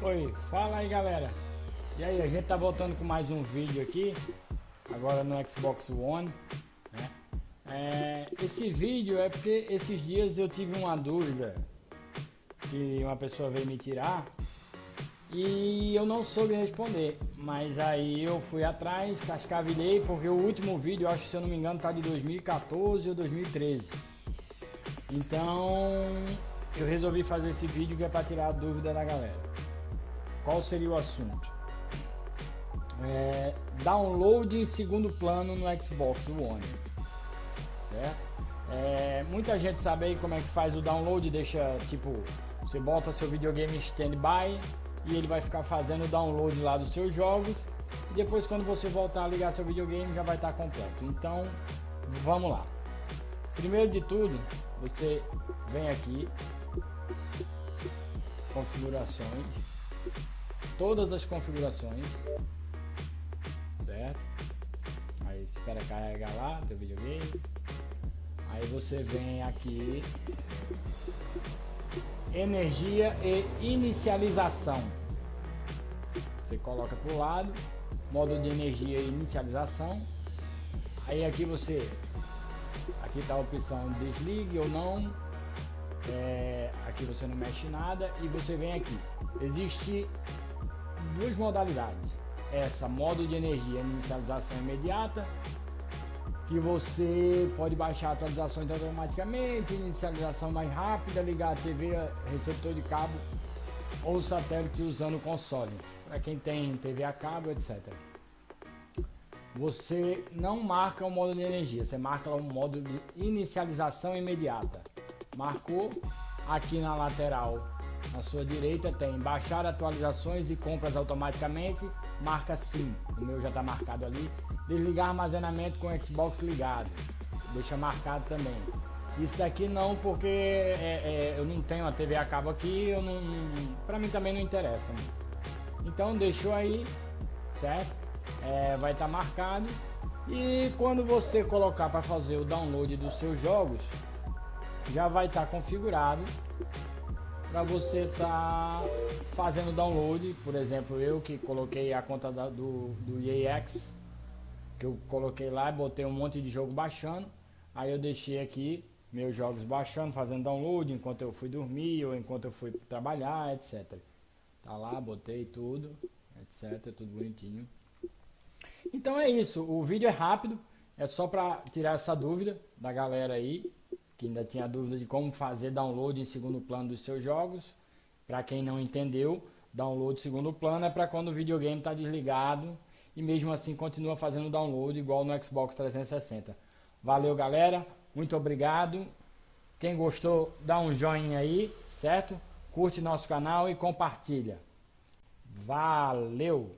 Oi, fala aí galera. E aí, a gente tá voltando com mais um vídeo aqui Agora no Xbox One né? é, Esse vídeo é porque esses dias eu tive uma dúvida Que uma pessoa veio me tirar E eu não soube responder Mas aí eu fui atrás, cascavilhei Porque o último vídeo, acho se eu não me engano, tá de 2014 ou 2013 Então eu resolvi fazer esse vídeo que é para tirar a dúvida da galera qual seria o assunto? É, download em segundo plano no Xbox One, certo? É, muita gente sabe aí como é que faz o download, deixa tipo, você bota seu videogame em standby e ele vai ficar fazendo o download lá dos seus jogos e depois quando você voltar a ligar seu videogame já vai estar completo. Então, vamos lá. Primeiro de tudo, você vem aqui, configurações, todas as configurações, certo? Aí espera carregar lá teu videogame. Aí você vem aqui energia e inicialização. Você coloca para o lado, modo de energia e inicialização. Aí aqui você, aqui está a opção desligue ou não. É, aqui você não mexe nada e você vem aqui. Existe duas modalidades. Essa, modo de energia, inicialização imediata, que você pode baixar atualizações automaticamente, inicialização mais rápida, ligar a TV, receptor de cabo ou satélite usando o console, para quem tem TV a cabo, etc. Você não marca o modo de energia, você marca o modo de inicialização imediata. Marcou aqui na lateral na sua direita tem baixar atualizações e compras automaticamente, marca sim, o meu já está marcado ali. Desligar armazenamento com Xbox ligado, deixa marcado também. Isso daqui não, porque é, é, eu não tenho a TV a cabo aqui, eu não, para mim também não interessa muito. Então deixou aí, certo? É, vai estar tá marcado. E quando você colocar para fazer o download dos seus jogos, já vai estar tá configurado para você estar tá fazendo download, por exemplo, eu que coloquei a conta da, do, do EAX, que eu coloquei lá e botei um monte de jogo baixando, aí eu deixei aqui meus jogos baixando, fazendo download enquanto eu fui dormir ou enquanto eu fui trabalhar, etc. Tá lá, botei tudo, etc, tudo bonitinho. Então é isso, o vídeo é rápido, é só para tirar essa dúvida da galera aí, que ainda tinha dúvida de como fazer download em segundo plano dos seus jogos. Para quem não entendeu, download segundo plano é para quando o videogame está desligado e mesmo assim continua fazendo download igual no Xbox 360. Valeu galera, muito obrigado. Quem gostou, dá um joinha aí, certo? Curte nosso canal e compartilha. Valeu!